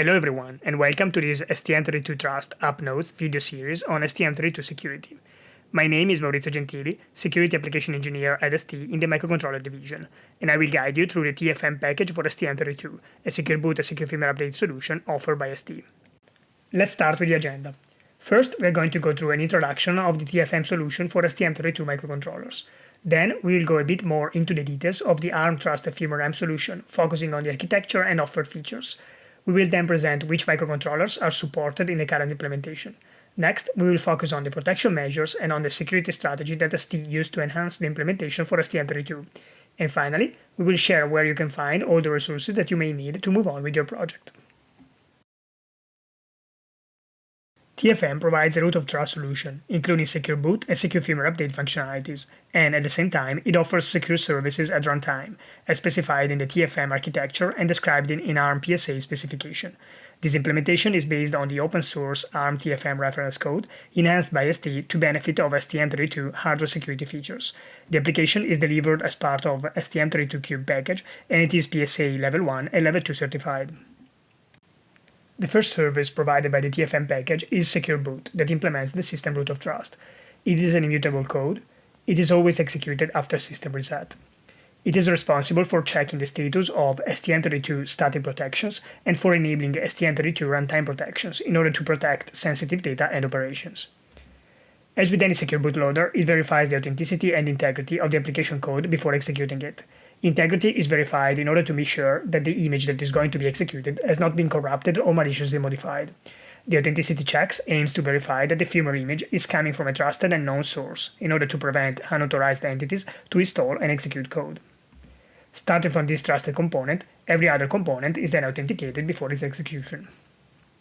Hello everyone, and welcome to this STM32 Trust App Notes video series on STM32 security. My name is Maurizio Gentili, Security Application Engineer at ST in the Microcontroller Division, and I will guide you through the TFM package for STM32, a secure boot and secure firmware update solution offered by ST. Let's start with the agenda. First, we're going to go through an introduction of the TFM solution for STM32 microcontrollers. Then, we will go a bit more into the details of the ARM Trust Firmware-M solution, focusing on the architecture and offered features. We will then present which microcontrollers are supported in the current implementation. Next, we will focus on the protection measures and on the security strategy that ST used to enhance the implementation for STM32. And finally, we will share where you can find all the resources that you may need to move on with your project. TFM provides a root of trust solution, including secure boot and secure firmware update functionalities, and at the same time, it offers secure services at runtime, as specified in the TFM architecture and described in, in ARM PSA specification. This implementation is based on the open source ARM TFM reference code, enhanced by ST to benefit of STM32 hardware security features. The application is delivered as part of STM32Cube package, and it is PSA Level 1 and Level 2 certified. The first service provided by the TFM package is Secure Boot that implements the system root of trust. It is an immutable code. It is always executed after system reset. It is responsible for checking the status of STM32 static protections and for enabling STM32 runtime protections in order to protect sensitive data and operations. As with any secure bootloader, it verifies the authenticity and integrity of the application code before executing it. Integrity is verified in order to be sure that the image that is going to be executed has not been corrupted or maliciously modified. The authenticity checks aims to verify that the firmware image is coming from a trusted and known source in order to prevent unauthorized entities to install and execute code. Starting from this trusted component, every other component is then authenticated before its execution.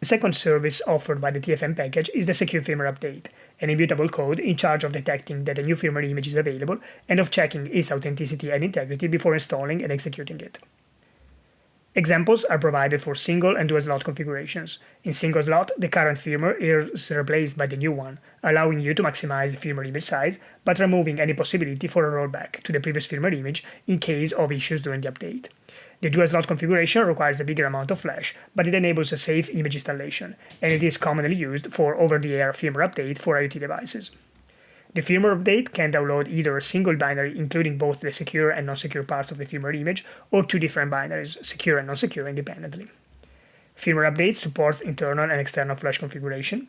The second service offered by the TFM package is the Secure Firmware Update, an immutable code in charge of detecting that a new firmware image is available and of checking its authenticity and integrity before installing and executing it. Examples are provided for single and dual slot configurations. In single slot, the current firmware is replaced by the new one, allowing you to maximize the firmware image size, but removing any possibility for a rollback to the previous firmware image in case of issues during the update. The dual slot configuration requires a bigger amount of flash, but it enables a safe image installation, and it is commonly used for over-the-air firmware update for IoT devices. The firmware update can download either a single binary including both the secure and non-secure parts of the firmware image, or two different binaries, secure and non-secure independently. Firmware update supports internal and external flash configuration.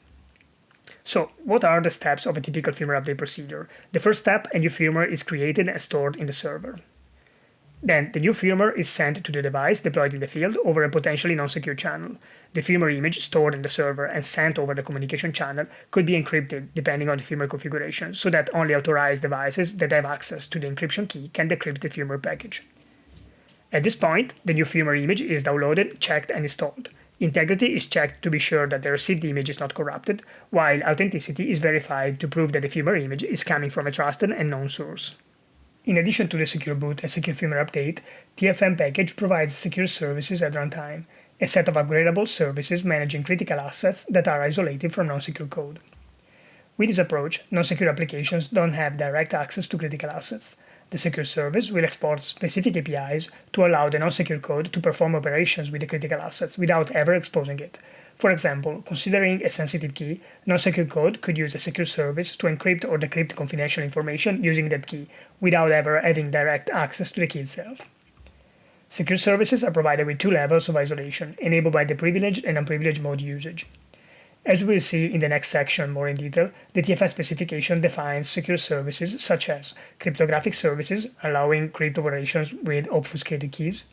So, what are the steps of a typical firmware update procedure? The first step, a new firmware is created and stored in the server. Then the new firmware is sent to the device deployed in the field over a potentially non-secure channel. The firmware image stored in the server and sent over the communication channel could be encrypted depending on the firmware configuration so that only authorized devices that have access to the encryption key can decrypt the firmware package. At this point, the new firmware image is downloaded, checked, and installed. Integrity is checked to be sure that the received image is not corrupted, while authenticity is verified to prove that the firmware image is coming from a trusted and known source. In addition to the Secure Boot and Secure Firmware Update, TFM package provides secure services at runtime, a set of upgradable services managing critical assets that are isolated from non-secure code. With this approach, non-secure applications don't have direct access to critical assets. The secure service will export specific APIs to allow the non-secure code to perform operations with the critical assets without ever exposing it, for example, considering a sensitive key, non-secure code could use a secure service to encrypt or decrypt confidential information using that key, without ever having direct access to the key itself. Secure services are provided with two levels of isolation, enabled by the privileged and unprivileged mode usage. As we will see in the next section more in detail, the TFM specification defines secure services such as cryptographic services, allowing crypto operations with obfuscated keys,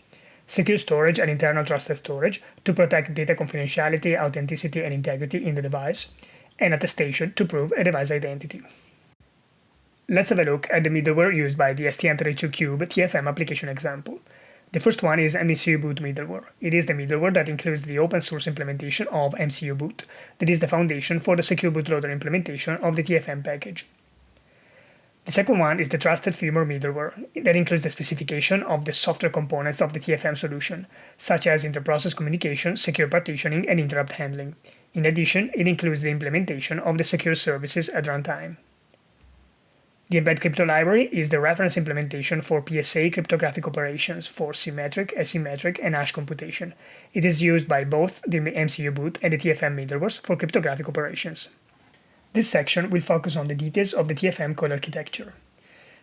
secure storage and internal trusted storage to protect data confidentiality, authenticity, and integrity in the device, and attestation to prove a device identity. Let's have a look at the middleware used by the STM32Cube TFM application example. The first one is MCU Boot middleware. It is the middleware that includes the open source implementation of MCU Boot, that is the foundation for the secure bootloader implementation of the TFM package. The second one is the trusted firmware middleware that includes the specification of the software components of the TFM solution, such as interprocess communication, secure partitioning, and interrupt handling. In addition, it includes the implementation of the secure services at runtime. The Mbed Crypto library is the reference implementation for PSA cryptographic operations for symmetric, asymmetric, and hash computation. It is used by both the MCU boot and the TFM middlewares for cryptographic operations. This section will focus on the details of the TFM code architecture.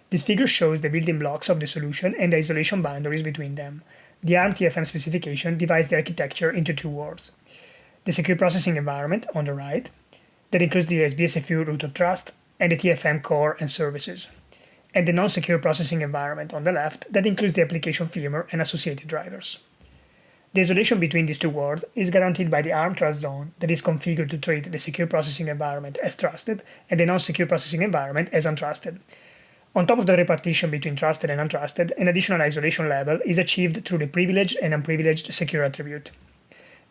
This figure shows the building blocks of the solution and the isolation boundaries between them. The ARM TFM specification divides the architecture into two worlds. The secure processing environment on the right, that includes the SBSFU root of trust and the TFM core and services, and the non-secure processing environment on the left that includes the application firmware and associated drivers. The isolation between these two worlds is guaranteed by the ARM trust zone that is configured to treat the secure processing environment as trusted and the non-secure processing environment as untrusted. On top of the repartition between trusted and untrusted, an additional isolation level is achieved through the privileged and unprivileged secure attribute.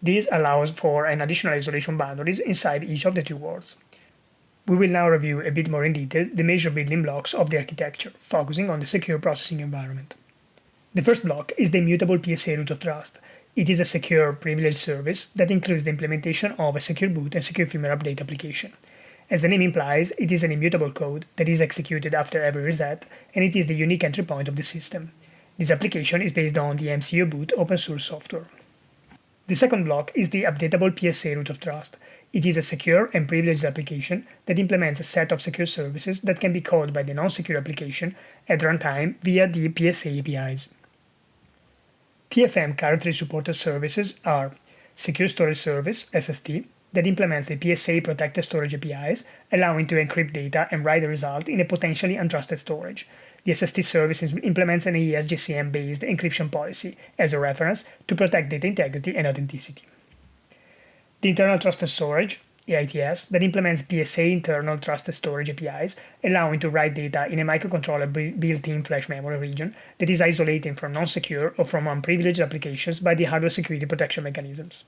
This allows for an additional isolation boundaries inside each of the two worlds. We will now review a bit more in detail the major building blocks of the architecture, focusing on the secure processing environment. The first block is the immutable PSA root of trust. It is a secure privileged service that includes the implementation of a secure boot and secure firmware update application. As the name implies, it is an immutable code that is executed after every reset, and it is the unique entry point of the system. This application is based on the MCU boot open source software. The second block is the updatable PSA root of trust. It is a secure and privileged application that implements a set of secure services that can be called by the non-secure application at runtime via the PSA APIs. TFM currently supported services are Secure Storage Service, SST, that implements the PSA protected storage APIs, allowing to encrypt data and write the result in a potentially untrusted storage. The SST service implements an AES GCM based encryption policy as a reference to protect data integrity and authenticity. The internal trusted storage, AITS, that implements PSA internal trusted storage APIs, allowing to write data in a microcontroller built-in flash memory region that is isolated from non-secure or from unprivileged applications by the hardware security protection mechanisms.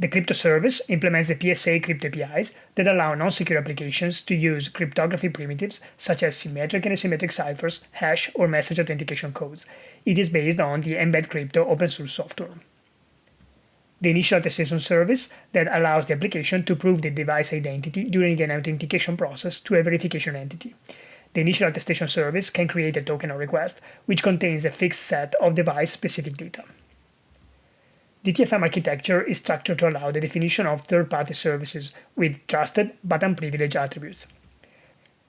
The crypto service implements the PSA crypto APIs that allow non-secure applications to use cryptography primitives such as symmetric and asymmetric ciphers, hash, or message authentication codes. It is based on the Mbed Crypto open source software. The initial attestation service that allows the application to prove the device identity during an authentication process to a verification entity. The initial attestation service can create a token or request, which contains a fixed set of device-specific data. The TFM architecture is structured to allow the definition of third-party services with trusted but unprivileged attributes.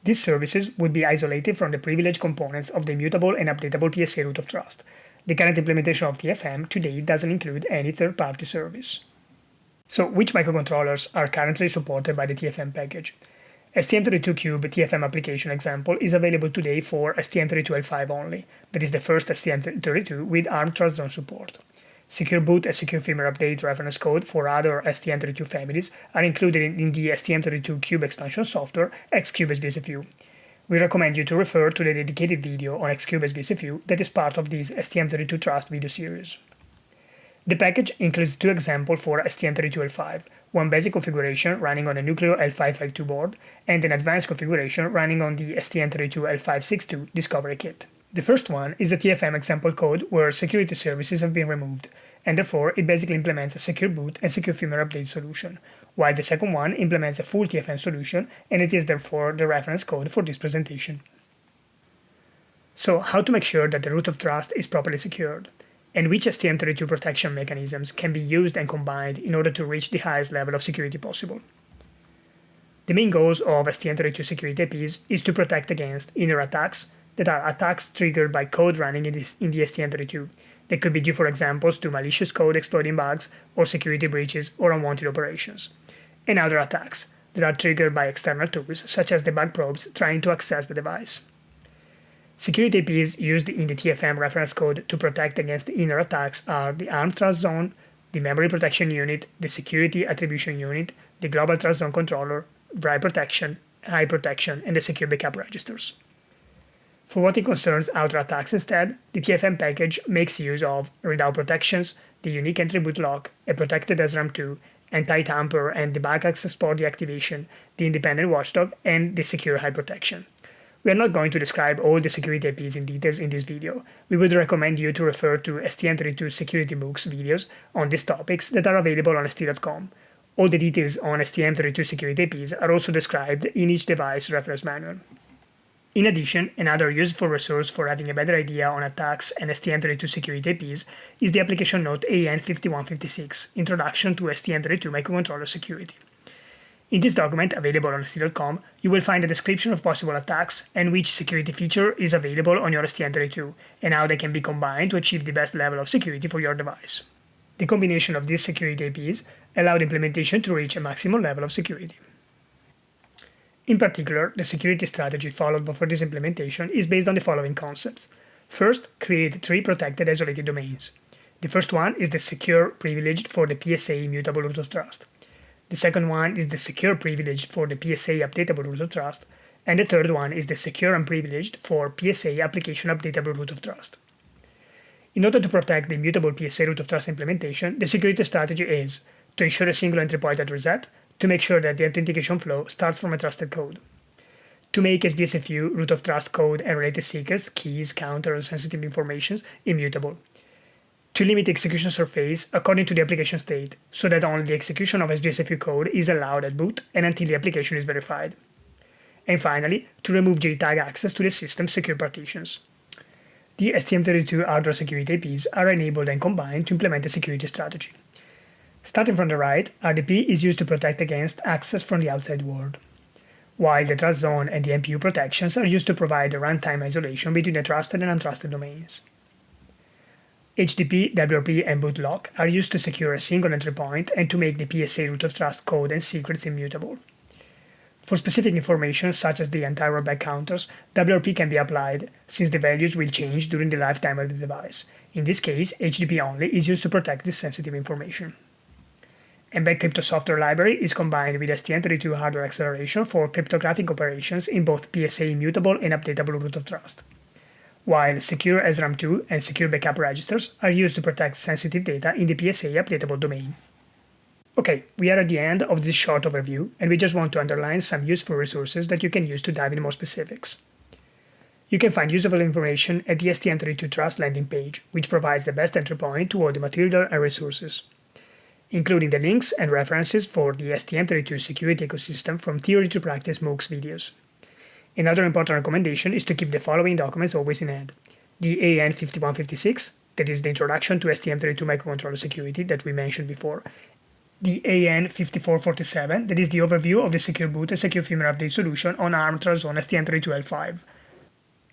These services would be isolated from the privileged components of the immutable and updatable PSA root of trust. The current implementation of TFM today doesn't include any third-party service. So which microcontrollers are currently supported by the TFM package? STM32Cube TFM application example is available today for STM32L5 only. That is the first STM32 with ARM Trust Zone support. Secure boot and secure firmware update reference code for other STM32 families are included in the STM32 Cube expansion software X-CUBE SBSFU. We recommend you to refer to the dedicated video on X-CUBE SBSFU that is part of this STM32 Trust video series. The package includes two examples for STM32L5, one basic configuration running on a Nucleo L552 board, and an advanced configuration running on the STM32L562 Discovery Kit. The first one is a TFM example code where security services have been removed, and therefore it basically implements a secure boot and secure firmware update solution, while the second one implements a full TFM solution, and it is therefore the reference code for this presentation. So how to make sure that the root of trust is properly secured, and which STM32 protection mechanisms can be used and combined in order to reach the highest level of security possible. The main goals of STM32 security IPs is to protect against inner attacks, that are attacks triggered by code running in, the STM32. They could be due, for examples, to malicious code exploiting bugs or security breaches or unwanted operations. And other attacks that are triggered by external tools, such as debug probes trying to access the device. Security IPs used in the TFM reference code to protect against inner attacks are the ARM Trust Zone, the Memory Protection Unit, the Security Attribution Unit, the Global Trust Zone Controller, Write Protection, Hide Protection, and the Secure Backup Registers. For what it concerns outer attacks instead, the TFM package makes use of readout protections, the unique entry boot lock, a protected SRAM2, anti-tamper and debug access port deactivation, the independent watchdog, and the secure hide protection. We are not going to describe all the security IPs in details in this video. We would recommend you to refer to STM32 security books videos on these topics that are available on st.com. All the details on STM32 security IPs are also described in each device reference manual. In addition, another useful resource for having a better idea on attacks and STM32 security IPs is the application note AN5156, Introduction to STM32 Microcontroller Security. In this document, available on ST.com, you will find a description of possible attacks and which security feature is available on your STM32, and how they can be combined to achieve the best level of security for your device. The combination of these security IPs allow the implementation to reach a maximum level of security. In particular, the security strategy followed for this implementation is based on the following concepts. First, create three protected isolated domains. The first one is the secure privileged for the PSA immutable root of trust. The second one is the secure privileged for the PSA updatable root of trust. And the third one is the secure unprivileged for PSA application updatable root of trust. In order to protect the immutable PSA root of trust implementation, the security strategy is to ensure a single entry point at reset, to make sure that the authentication flow starts from a trusted code. To make SBSFU, root of trust code, and related secrets, keys, counters, sensitive informations immutable. To limit execution surface according to the application state, so that only the execution of SBSFU code is allowed at boot and until the application is verified. And finally, to remove JTAG access to the system's secure partitions. The STM32 hardware security IPs are enabled and combined to implement a security strategy. Starting from the right, RDP is used to protect against access from the outside world, while the trust zone and the MPU protections are used to provide a runtime isolation between the trusted and untrusted domains. HDP, WRP, and bootlock are used to secure a single entry point and to make the PSA root of trust code and secrets immutable. For specific information, such as the entire back counters, WRP can be applied, since the values will change during the lifetime of the device. In this case, HDP only is used to protect this sensitive information. Mbed Crypto software library is combined with STM32 hardware acceleration for cryptographic operations in both PSA immutable and updatable root of trust. While Secure SRAM2 and Secure Backup registers are used to protect sensitive data in the PSA updatable domain. Okay, we are at the end of this short overview, and we just want to underline some useful resources that you can use to dive into more specifics. You can find useful information at the STM32 Trust landing page, which provides the best entry point to all the material and resources including the links and references for the STM32 security ecosystem from theory to practice MOOCs videos. Another important recommendation is to keep the following documents always in hand. The AN5156, that is the introduction to STM32 microcontroller security that we mentioned before. The AN5447, that is the overview of the secure boot and secure firmware update solution on ARM Trustzone STM32L5.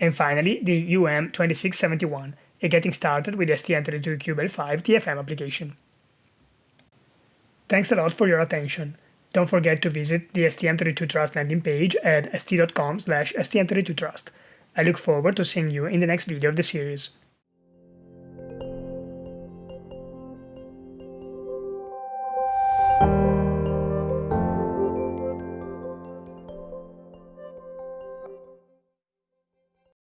And finally, the UM2671, a getting started with STM32 Cube L5 TFM application. Thanks a lot for your attention. Don't forget to visit the STM32 Trust landing page at st.com slash stm32trust. I look forward to seeing you in the next video of the series.